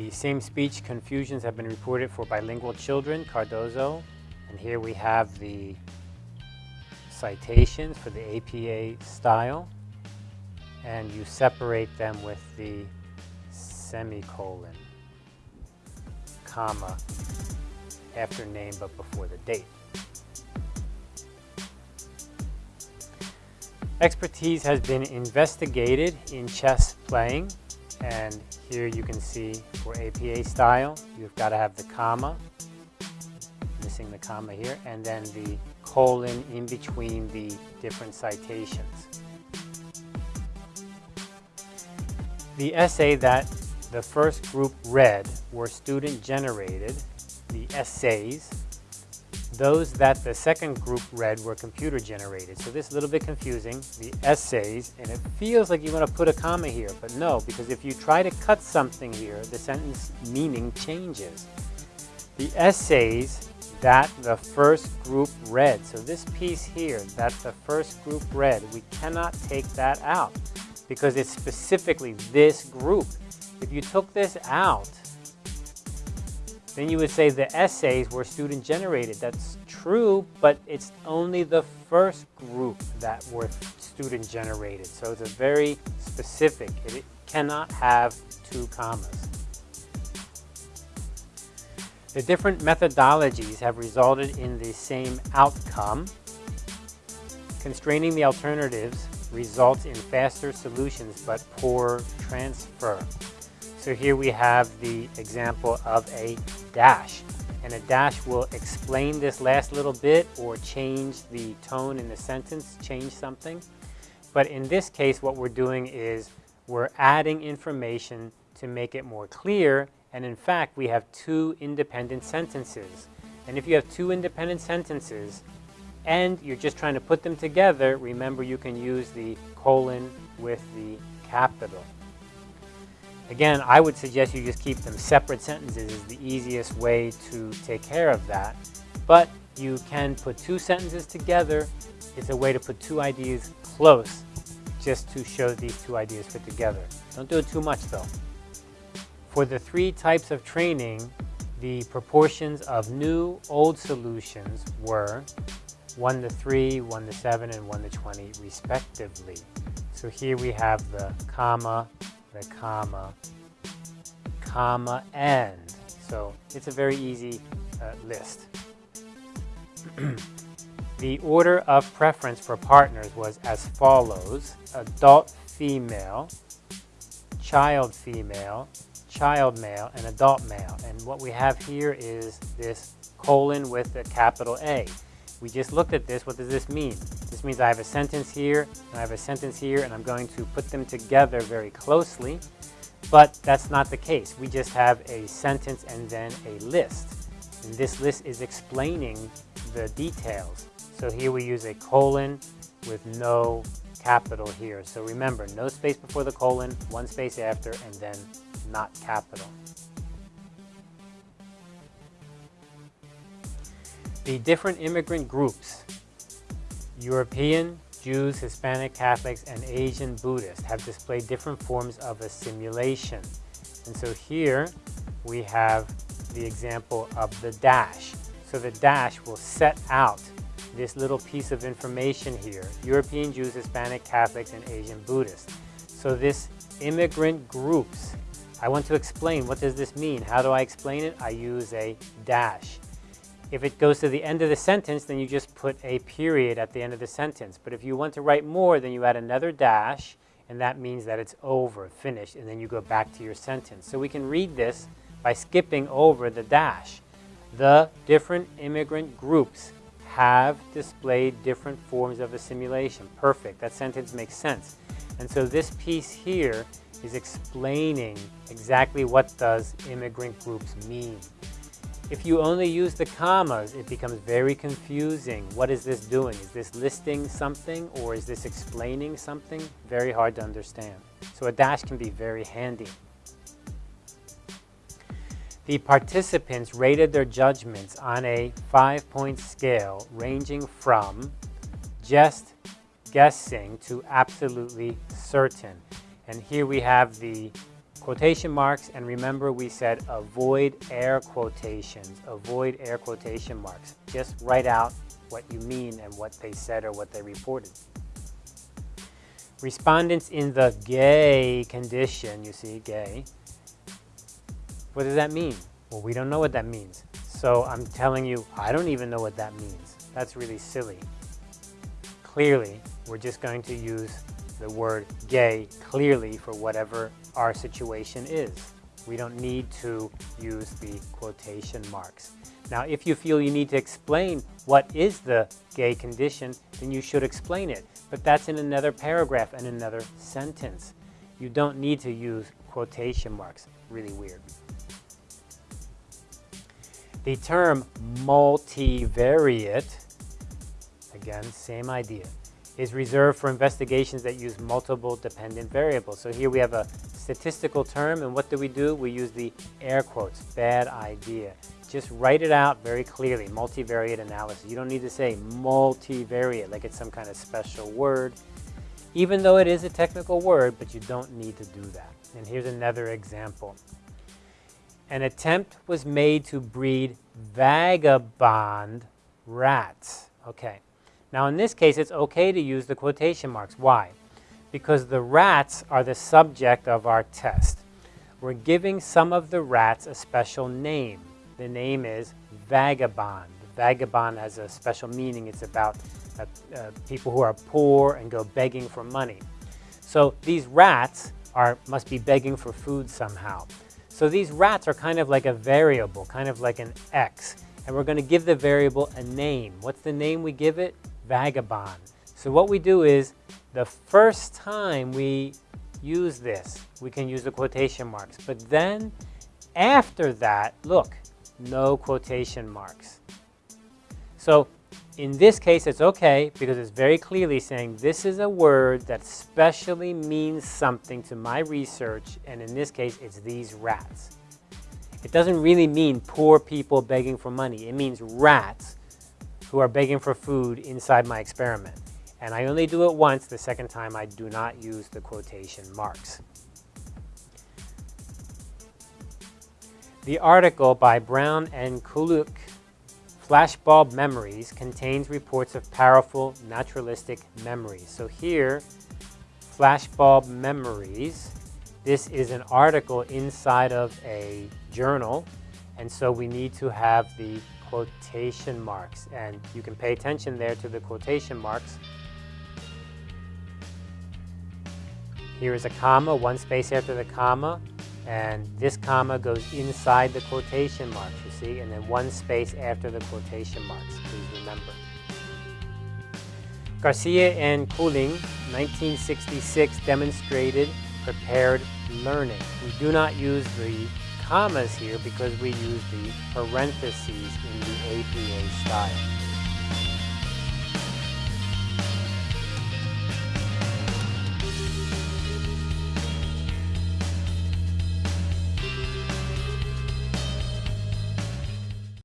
The same speech confusions have been reported for bilingual children, Cardozo, and here we have the citations for the APA style, and you separate them with the semicolon, comma, after name but before the date. Expertise has been investigated in chess playing and here you can see for APA style you've got to have the comma missing the comma here and then the colon in between the different citations. The essay that the first group read were student generated, the essays, those that the second group read were computer generated. So this is a little bit confusing, the essays, and it feels like you want to put a comma here, but no, because if you try to cut something here, the sentence meaning changes. The essays that the first group read, so this piece here that the first group read, we cannot take that out because it's specifically this group. If you took this out, then you would say the essays were student generated. That's true, but it's only the first group that were student generated. So it's a very specific. It cannot have two commas. The different methodologies have resulted in the same outcome. Constraining the alternatives results in faster solutions but poor transfer. So here we have the example of a dash. And a dash will explain this last little bit or change the tone in the sentence, change something. But in this case, what we're doing is we're adding information to make it more clear. And in fact, we have two independent sentences. And if you have two independent sentences and you're just trying to put them together, remember you can use the colon with the capital. Again, I would suggest you just keep them separate sentences is the easiest way to take care of that. But you can put two sentences together. It's a way to put two ideas close just to show these two ideas fit together. Don't do it too much though. For the three types of training, the proportions of new, old solutions were 1 to 3, 1 to 7, and 1 to 20 respectively. So here we have the comma, the comma, comma, and. So it's a very easy uh, list. the order of preference for partners was as follows. Adult female, child female, child male, and adult male. And what we have here is this colon with a capital A. We just looked at this. What does this mean? This means I have a sentence here, and I have a sentence here, and I'm going to put them together very closely. But that's not the case. We just have a sentence and then a list. And this list is explaining the details. So here we use a colon with no capital here. So remember, no space before the colon, one space after, and then not capital. The different immigrant groups, European, Jews, Hispanic, Catholics, and Asian Buddhists have displayed different forms of assimilation. And so here we have the example of the dash. So the dash will set out this little piece of information here, European Jews, Hispanic, Catholics, and Asian Buddhists. So this immigrant groups, I want to explain what does this mean? How do I explain it? I use a dash. If it goes to the end of the sentence, then you just put a period at the end of the sentence. But if you want to write more, then you add another dash, and that means that it's over, finished, and then you go back to your sentence. So we can read this by skipping over the dash. The different immigrant groups have displayed different forms of assimilation. Perfect. That sentence makes sense. And so this piece here is explaining exactly what does immigrant groups mean. If you only use the commas, it becomes very confusing. What is this doing? Is this listing something or is this explaining something? Very hard to understand. So a dash can be very handy. The participants rated their judgments on a five-point scale ranging from just guessing to absolutely certain. And here we have the quotation marks, and remember we said avoid air quotations, avoid air quotation marks. Just write out what you mean and what they said or what they reported. Respondents in the gay condition, you see, gay. What does that mean? Well, we don't know what that means. So I'm telling you, I don't even know what that means. That's really silly. Clearly, we're just going to use the word gay clearly for whatever our situation is. We don't need to use the quotation marks. Now, if you feel you need to explain what is the gay condition, then you should explain it. But that's in another paragraph and another sentence. You don't need to use quotation marks. Really weird. The term multivariate, again, same idea, is reserved for investigations that use multiple dependent variables. So here we have a statistical term, and what do we do? We use the air quotes, bad idea. Just write it out very clearly, multivariate analysis. You don't need to say multivariate like it's some kind of special word, even though it is a technical word, but you don't need to do that. And here's another example. An attempt was made to breed vagabond rats. Okay. Now in this case, it's okay to use the quotation marks. Why? Because the rats are the subject of our test. We're giving some of the rats a special name. The name is vagabond. Vagabond has a special meaning. It's about uh, uh, people who are poor and go begging for money. So these rats are must be begging for food somehow. So these rats are kind of like a variable, kind of like an x. And we're going to give the variable a name. What's the name we give it? Vagabond. So what we do is, the first time we use this, we can use the quotation marks. But then, after that, look, no quotation marks. So in this case, it's okay because it's very clearly saying this is a word that specially means something to my research, and in this case, it's these rats. It doesn't really mean poor people begging for money. It means rats who are begging for food inside my experiment. And I only do it once. The second time, I do not use the quotation marks. The article by Brown and Kulik, Flashbulb Memories, contains reports of powerful naturalistic memories. So here, Flashbulb Memories, this is an article inside of a journal, and so we need to have the quotation marks. And you can pay attention there to the quotation marks. Here is a comma, one space after the comma, and this comma goes inside the quotation marks, you see, and then one space after the quotation marks, please remember. Garcia and Koelling, 1966, demonstrated prepared learning. We do not use the commas here because we use the parentheses in the APA style.